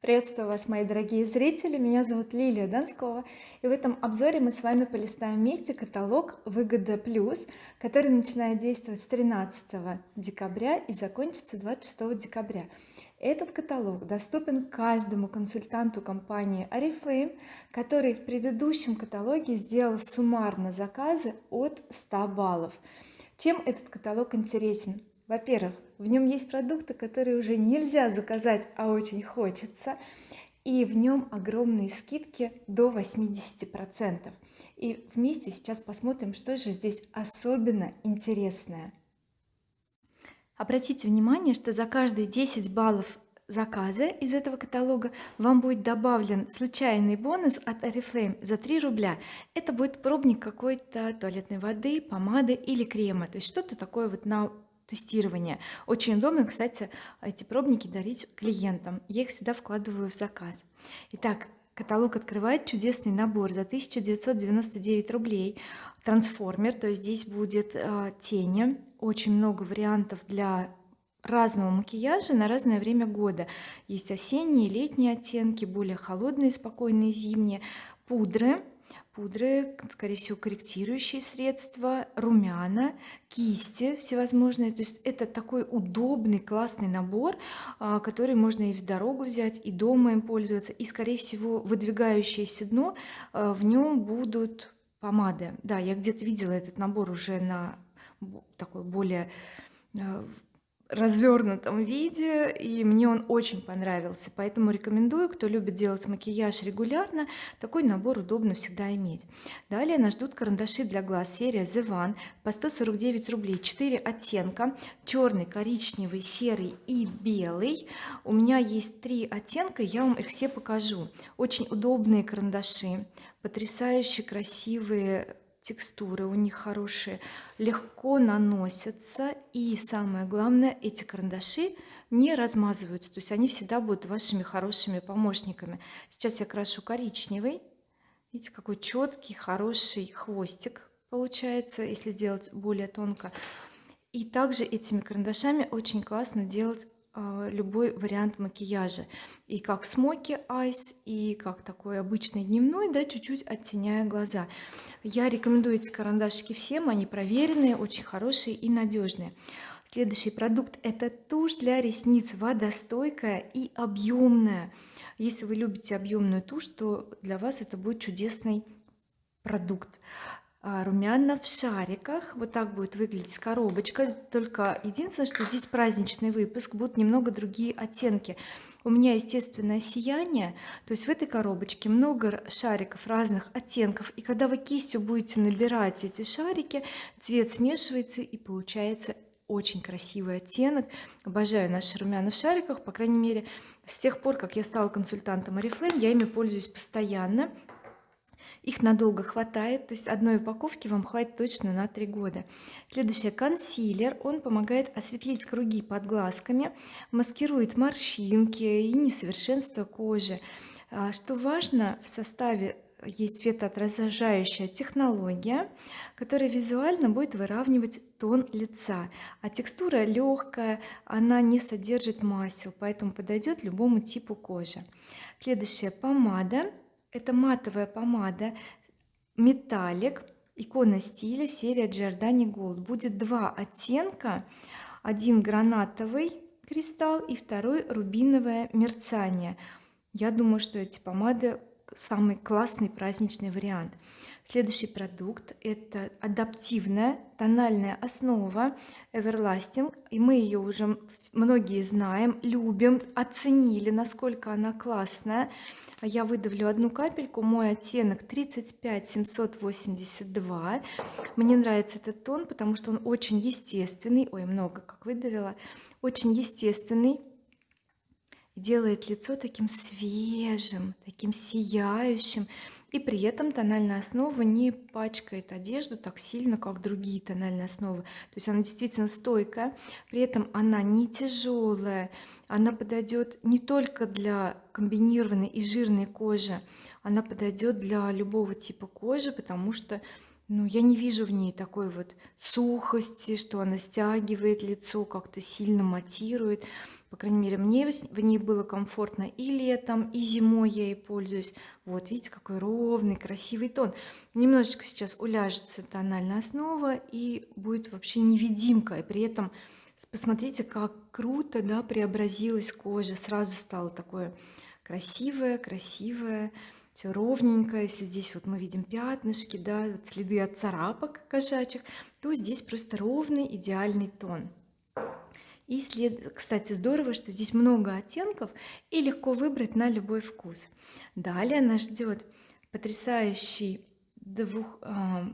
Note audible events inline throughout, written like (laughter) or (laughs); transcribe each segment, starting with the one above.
приветствую вас мои дорогие зрители. Меня зовут Лилия Донскова и в этом обзоре мы с вами полистаем вместе каталог выгода плюс который начинает действовать с 13 декабря и закончится 26 декабря. Этот каталог доступен каждому консультанту компании oriflame который в предыдущем каталоге сделал суммарно заказы от 100 баллов. Чем этот каталог интересен? Во-первых в нем есть продукты которые уже нельзя заказать а очень хочется. И в нем огромные скидки до 80 процентов. И вместе сейчас посмотрим что же здесь особенно интересное. Обратите внимание что за каждые 10 баллов заказа из этого каталога вам будет добавлен случайный бонус от oriflame за 3 рубля. Это будет пробник какой-то туалетной воды помады или крема. То есть что-то такое вот на тестирования. Очень удобно кстати эти пробники дарить клиентам. Я их всегда вкладываю в заказ. Итак каталог открывает чудесный набор за 1999 рублей. Трансформер то есть здесь будет э, тени. Очень много вариантов для разного макияжа на разное время года. Есть осенние летние оттенки более холодные спокойные зимние. Пудры пудры скорее всего корректирующие средства румяна кисти всевозможные. То есть это такой удобный классный набор а, который можно и в дорогу взять и дома им пользоваться. И скорее всего выдвигающееся дно а, в нем будут помады. Да я где-то видела этот набор уже на такой более а, развернутом виде и мне он очень понравился. Поэтому рекомендую кто любит делать макияж регулярно такой набор удобно всегда иметь. Далее нас ждут карандаши для глаз серия The One по 149 рублей 4 оттенка черный коричневый серый и белый. У меня есть три оттенка я вам их все покажу. Очень удобные карандаши потрясающе красивые текстуры у них хорошие легко наносятся и самое главное эти карандаши не размазываются то есть они всегда будут вашими хорошими помощниками. Сейчас я крашу коричневый. Видите какой четкий хороший хвостик получается если сделать более тонко. И также этими карандашами очень классно делать любой вариант макияжа. И как смоки айс и как такой обычный дневной да чуть-чуть оттеняя глаза. Я рекомендую эти карандашики всем они проверенные очень хорошие и надежные следующий продукт это тушь для ресниц. Водостойкая и объемная если вы любите объемную тушь то для вас это будет чудесный продукт. а, румяна в шариках. Вот так будет выглядеть коробочка. Только единственное что здесь праздничный выпуск будут немного другие оттенки. У меня естественное сияние. То есть в этой коробочке много шариков разных оттенков. И когда вы кистью будете набирать эти шарики цвет смешивается и получается очень красивый оттенок. Обожаю наши румяна в шариках. По крайней мере с тех пор как я стала консультантом oriflame я ими пользуюсь постоянно их надолго хватает то есть одной упаковки вам хватит точно на три года. Следующий консилер он помогает осветлить круги под глазками маскирует морщинки и несовершенство кожи. А, что важно в составе есть светоотражающая технология которая визуально будет выравнивать тон лица. А текстура легкая она не содержит масел поэтому подойдет любому типу кожи. Следующая помада это матовая помада металлик икона стиля серия Giordani Gold. Будет два оттенка. Один гранатовый кристалл и второй рубиновое мерцание. Я думаю что эти помады самый классный праздничный вариант следующий продукт это адаптивная тональная основа everlasting. И мы ее уже многие знаем любим оценили насколько она классная. Я выдавлю одну капельку. Мой оттенок 35 782 мне нравится этот тон потому что он очень естественный. Ой много как выдавила. Очень естественный. Делает лицо таким свежим таким сияющим и при этом тональная основа не пачкает одежду так сильно как другие тональные основы. То есть она действительно стойкая при этом она не тяжелая она подойдет не только для комбинированной и жирной кожи она подойдет для любого типа кожи потому что ну я не вижу в ней такой вот сухости что она стягивает лицо как-то сильно матирует. По крайней мере мне в ней было комфортно и летом и зимой я ей пользуюсь. Вот видите какой ровный красивый тон. Немножечко сейчас уляжется тональная основа и будет вообще невидимка и при этом посмотрите как круто да преобразилась кожа. Сразу стало такое красивое красивое все ровненько. Если здесь вот мы видим пятнышки да вот следы от царапок кошачьих то здесь просто ровный идеальный тон. И след кстати здорово что здесь много оттенков и легко выбрать на любой вкус. Далее нас ждет потрясающий двух э,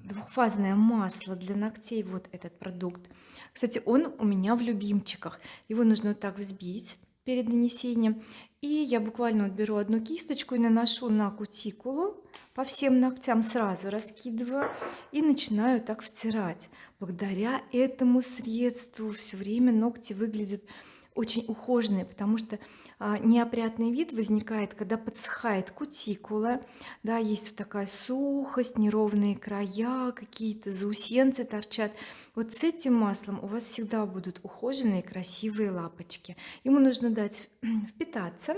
двухфазное масло для ногтей. Вот этот продукт. Кстати он у меня в любимчиках. Его нужно вот так взбить перед нанесением и я буквально беру одну кисточку и наношу на кутикулу по всем ногтям сразу раскидываю и начинаю так втирать. Благодаря этому средству все время ногти выглядят очень ухоженные потому что а, неопрятный вид возникает когда подсыхает кутикула да есть вот такая сухость неровные края какие-то заусенцы торчат. Вот с этим маслом у вас всегда будут ухоженные красивые лапочки. Ему нужно дать (clears throat) впитаться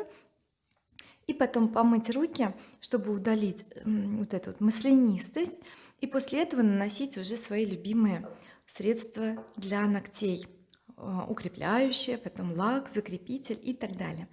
и потом помыть руки чтобы удалить вот эту вот маслянистость и после этого наносить уже свои любимые средства для ногтей укрепляющее потом лак закрепитель и так далее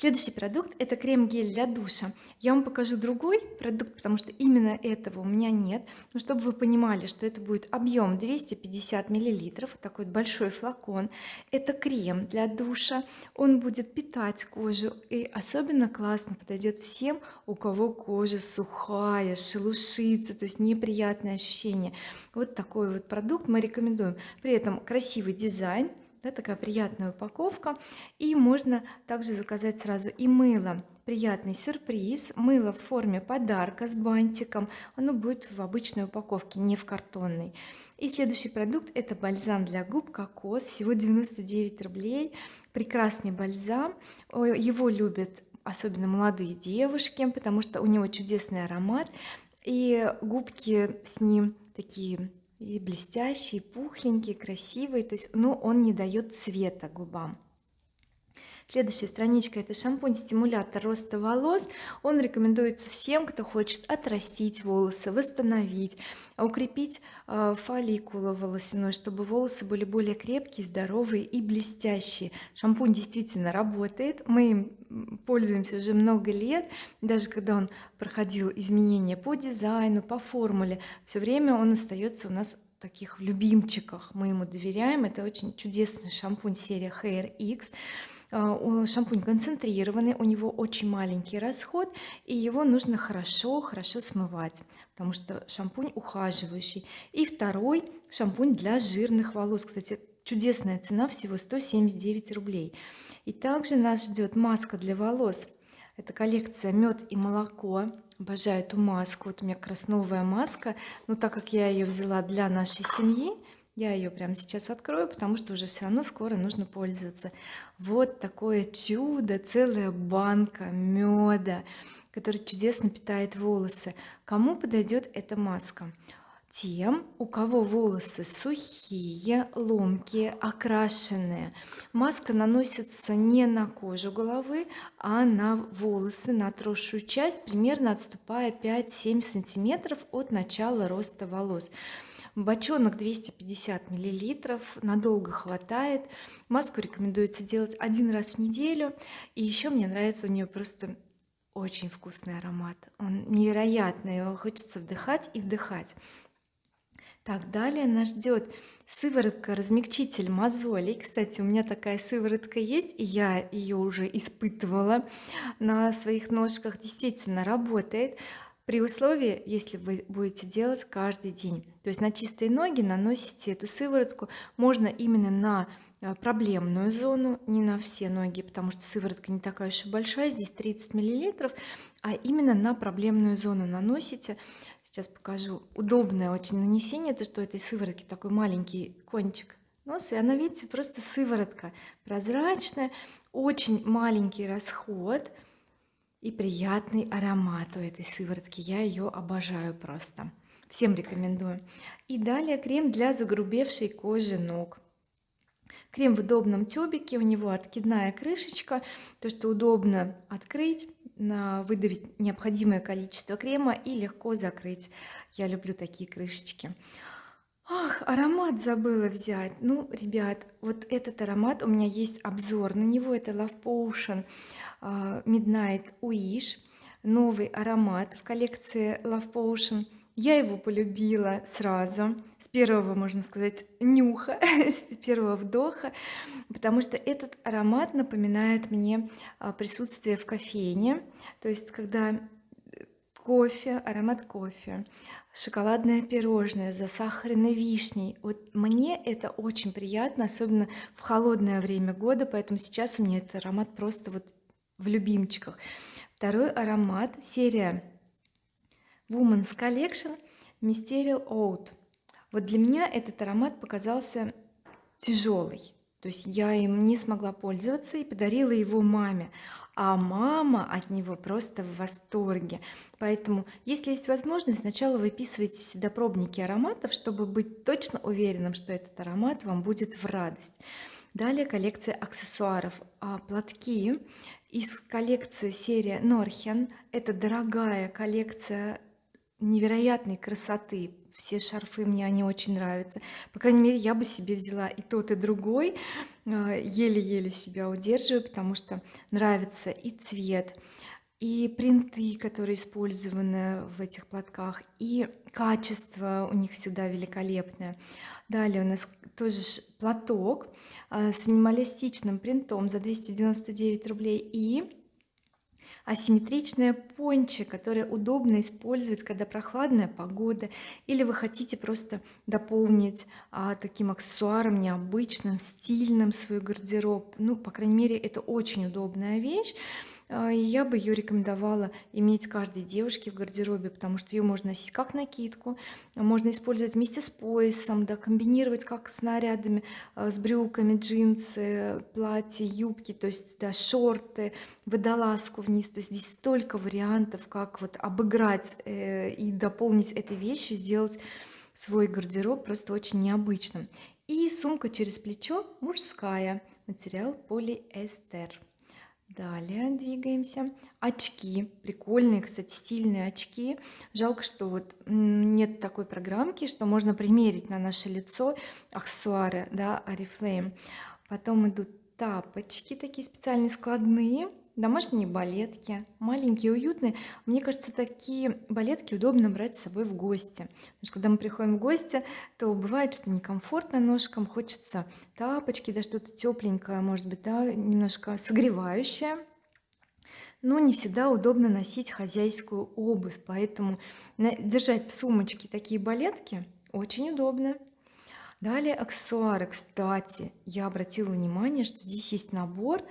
следующий продукт это крем-гель для душа. Я вам покажу другой продукт потому что именно этого у меня нет. Но чтобы вы понимали что это будет объем 250 миллилитров такой большой флакон это крем для душа. Он будет питать кожу и особенно классно подойдет всем у кого кожа сухая шелушится то есть неприятные ощущения. Вот такой вот продукт мы рекомендуем. При этом красивый дизайн да, такая приятная упаковка. И можно также заказать сразу и мыло. Приятный сюрприз. Мыло в форме подарка с бантиком. Оно будет в обычной упаковке не в картонной. И следующий продукт это бальзам для губ кокос. Всего 99 рублей. Прекрасный бальзам. Его любят особенно молодые девушки потому что у него чудесный аромат. И губки с ним такие и блестящий пухленький красивый. То есть но он не дает цвета губам следующая страничка это шампунь стимулятор роста волос. Он рекомендуется всем кто хочет отрастить волосы восстановить укрепить э, фолликулу волосяной чтобы волосы были более крепкие здоровые и блестящие. Шампунь действительно работает. Мы им пользуемся уже много лет. Даже когда он проходил изменения по дизайну по формуле все время он остается у нас таких любимчиках. Мы ему доверяем. Это очень чудесный шампунь серия Hair X шампунь концентрированный у него очень маленький расход и его нужно хорошо хорошо смывать потому что шампунь ухаживающий. И второй шампунь для жирных волос. Кстати чудесная цена всего 179 рублей. И также нас ждет маска для волос. Это коллекция мед и молоко обожаю эту маску. Вот у меня красновая маска. Но так как я ее взяла для нашей семьи я ее прямо сейчас открою потому что уже все равно скоро нужно пользоваться. Вот такое чудо целая банка меда который чудесно питает волосы. Кому подойдет эта маска? Тем у кого волосы сухие ломкие окрашенные. Маска наносится не на кожу головы а на волосы на отросшую часть примерно отступая 5-7 сантиметров от начала роста волос бочонок 250 миллилитров надолго хватает. Маску рекомендуется делать один раз в неделю. И еще мне нравится у нее просто очень вкусный аромат. Он невероятный его хочется вдыхать и вдыхать. Так далее нас ждет сыворотка размягчитель мозолей. Кстати у меня такая сыворотка есть и я ее уже испытывала на своих ножках. Действительно работает при условии если вы будете делать каждый день. То есть на чистые ноги наносите эту сыворотку. Можно именно на э, проблемную зону не на все ноги потому что сыворотка не такая уж и большая здесь 30 миллилитров а именно на проблемную зону наносите. Сейчас покажу. Удобное очень нанесение то что этой сыворотки такой маленький кончик носа и она видите просто сыворотка прозрачная очень маленький расход и приятный аромат у этой сыворотки. Я ее обожаю просто. Всем рекомендую. И далее крем для загрубевшей кожи ног. Крем в удобном тюбике у него откидная крышечка. То что удобно открыть выдавить необходимое количество крема и легко закрыть. Я люблю такие крышечки ах аромат забыла взять. Ну ребят вот этот аромат у меня есть обзор на него это Love Potion а, Midnight Wish. Новый аромат в коллекции Love Potion. Я его полюбила сразу с первого можно сказать нюха (laughs) с первого вдоха потому что этот аромат напоминает мне а, присутствие в кофейне. То есть когда кофе аромат кофе. Шоколадное пирожное засахаренной вишней. Вот мне это очень приятно особенно в холодное время года поэтому сейчас у меня этот аромат просто вот в любимчиках. Второй аромат серия Women's Collection Mysterial Oud вот для меня этот аромат показался тяжелый то есть я им не смогла пользоваться и подарила его маме а мама от него просто в восторге. Поэтому если есть возможность сначала выписывайте всегда пробники ароматов чтобы быть точно уверенным что этот аромат вам будет в радость. Далее коллекция аксессуаров. А платки из коллекции серия Норхен это дорогая коллекция невероятной красоты все шарфы мне они очень нравятся. По крайней мере я бы себе взяла и тот и другой. А, еле-еле себя удерживаю потому что нравится и цвет и принты которые использованы в этих платках и качество у них всегда великолепное. Далее у нас тоже платок а, с минималистичным принтом за 299 рублей и асимметричная пончи которое удобно использовать когда прохладная погода или вы хотите просто дополнить а, таким аксессуаром необычным стильным свой гардероб. Ну по крайней мере это очень удобная вещь а, я бы ее рекомендовала иметь каждой девушке в гардеробе потому что ее можно носить как накидку можно использовать вместе с поясом да комбинировать как с нарядами а, с брюками джинсы платья юбки то есть да шорты водолазку вниз. То есть здесь столько вариантов как вот обыграть э, и дополнить этой вещью сделать свой гардероб просто очень необычным. И сумка через плечо мужская. Материал полиэстер далее двигаемся. Очки. Прикольные кстати стильные очки. Жалко что вот нет такой программки что можно примерить на наше лицо аксессуары да oriflame потом идут тапочки такие специальные складные домашние балетки маленькие уютные. Мне кажется такие балетки удобно брать с собой в гости. Потому что когда мы приходим в гости то бывает что некомфортно ножкам хочется тапочки да что-то тепленькое может быть да немножко согревающее. Но не всегда удобно носить хозяйскую обувь. Поэтому держать в сумочке такие балетки очень удобно. Далее аксессуары. Кстати я обратила внимание что здесь есть набор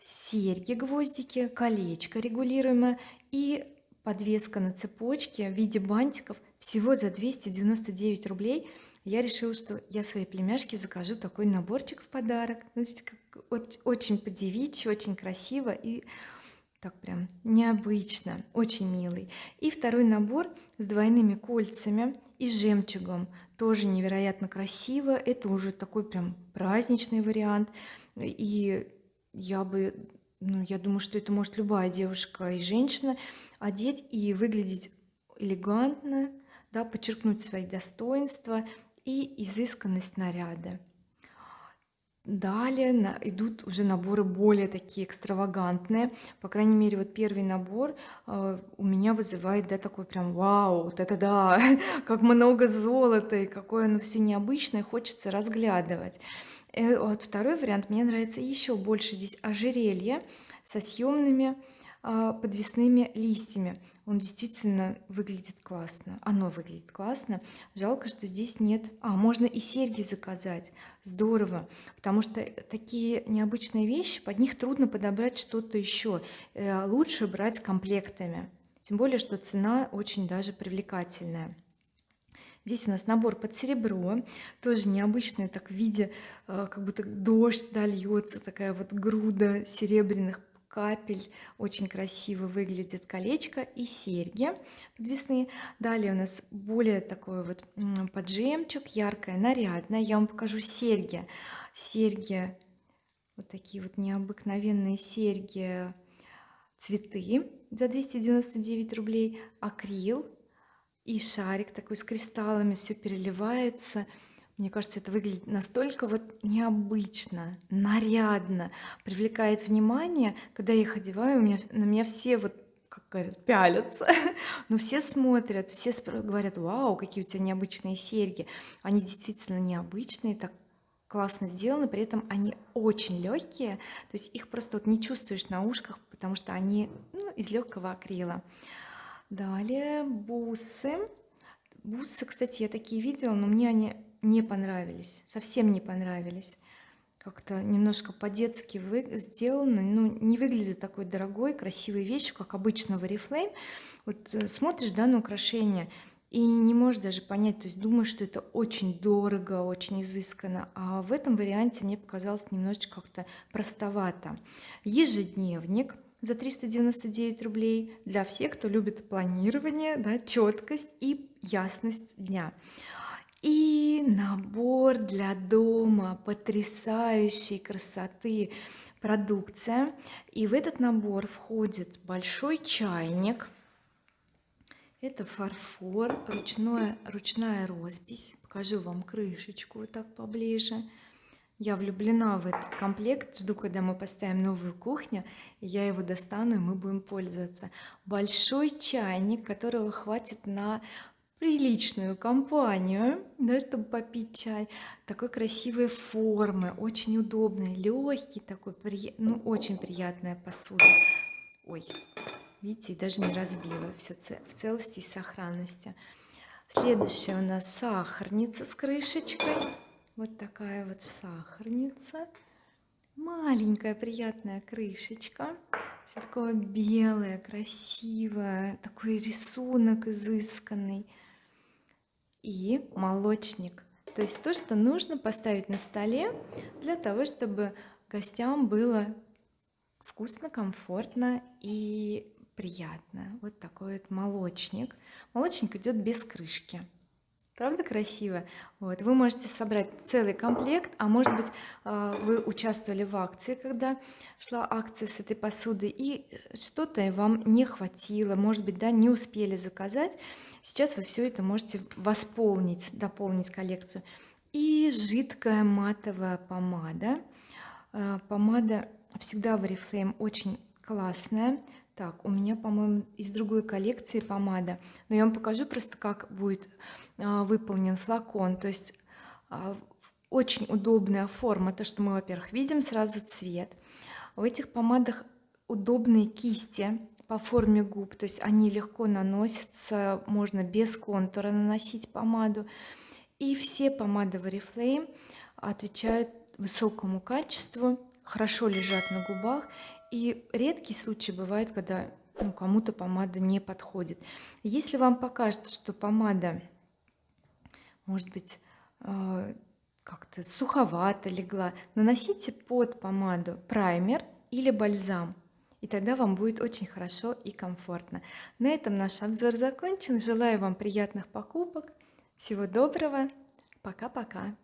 серьги гвоздики колечко регулируемое и подвеска на цепочке в виде бантиков всего за 299 рублей. Я решила что я своей племяшке закажу такой наборчик в подарок. Есть очень по-девичьи очень красиво и так прям необычно очень милый. И второй набор с двойными кольцами и жемчугом. Тоже невероятно красиво. Это уже такой прям праздничный вариант. И я бы ну я думаю что это может любая девушка и женщина одеть и выглядеть элегантно да подчеркнуть свои достоинства и изысканность наряда. Далее на, идут уже наборы более такие экстравагантные. По крайней мере вот первый набор э, у меня вызывает да такой прям вау вот это да! (laughs) Как много золота и какое оно все необычное хочется разглядывать вот второй вариант. Мне нравится еще больше здесь ожерелье со съемными а, подвесными листьями. Он действительно выглядит классно. Оно выглядит классно. Жалко что здесь нет. А можно и серьги заказать. Здорово. Потому что такие необычные вещи под них трудно подобрать что-то еще э, лучше брать комплектами. Тем более что цена очень даже привлекательная здесь у нас набор под серебро тоже необычный так в виде э, как будто дождь да, льется такая вот груда серебряных капель. Очень красиво выглядит колечко и серьги подвесные. Далее у нас более такой вот под жемчуг яркая нарядная. Я вам покажу серьги. Серьги вот такие вот необыкновенные серьги цветы за 299 рублей акрил и шарик такой с кристаллами все переливается. Мне кажется это выглядит настолько вот необычно нарядно привлекает внимание. Когда я их одеваю у меня на меня все вот как говорят пялятся (laughs) но все смотрят все говорят вау какие у тебя необычные серьги они действительно необычные так классно сделаны при этом они очень легкие то есть их просто вот не чувствуешь на ушках потому что они ну, из легкого акрила далее бусы. Бусы кстати я такие видела но мне они не понравились совсем не понравились. Как-то немножко по-детски вы сделаны ну не выглядит такой дорогой красивой вещью как обычно в oriflame. Вот э, смотришь да на украшение и не можешь даже понять то есть думаешь что это очень дорого очень изысканно а в этом варианте мне показалось немножечко как-то простовато. Ежедневник за 399 рублей для всех кто любит планирование да, четкость и ясность дня. И набор для дома потрясающей красоты продукция. И в этот набор входит большой чайник. Это фарфор ручное ручная роспись. Покажу вам крышечку вот так поближе я влюблена в этот комплект жду когда мы поставим новую кухню я его достану и мы будем пользоваться. Большой чайник которого хватит на приличную компанию да, чтобы попить чай такой красивой формы очень удобный легкий такой ну очень приятная посуда. Ой видите даже не разбила все в целости и сохранности. Следующая у нас сахарница с крышечкой вот такая вот сахарница. Маленькая приятная крышечка. Все такое белое красивое. Такой рисунок изысканный. И молочник. То есть то что нужно поставить на столе для того чтобы гостям было вкусно комфортно и приятно. Вот такой вот молочник. Молочник идет без крышки правда красиво? Вот вы можете собрать целый комплект а может быть э, вы участвовали в акции когда шла акция с этой посуды и что-то вам не хватило может быть да не успели заказать. Сейчас вы все это можете восполнить дополнить коллекцию. И жидкая матовая помада. Э, помада всегда в oriflame очень классная так у меня по-моему из другой коллекции помада. Но я вам покажу просто как будет а, выполнен флакон. То есть а, очень удобная форма. То что мы во-первых видим сразу цвет. В этих помадах удобные кисти по форме губ. То есть они легко наносятся можно без контура наносить помаду. И все помады в oriflame отвечают высокому качеству хорошо лежат на губах и редкий случай бывает когда ну, кому-то помада не подходит. Если вам покажется что помада может быть э, как-то суховато легла наносите под помаду праймер или бальзам и тогда вам будет очень хорошо и комфортно. На этом наш обзор закончен. Желаю вам приятных покупок. Всего доброго. Пока-пока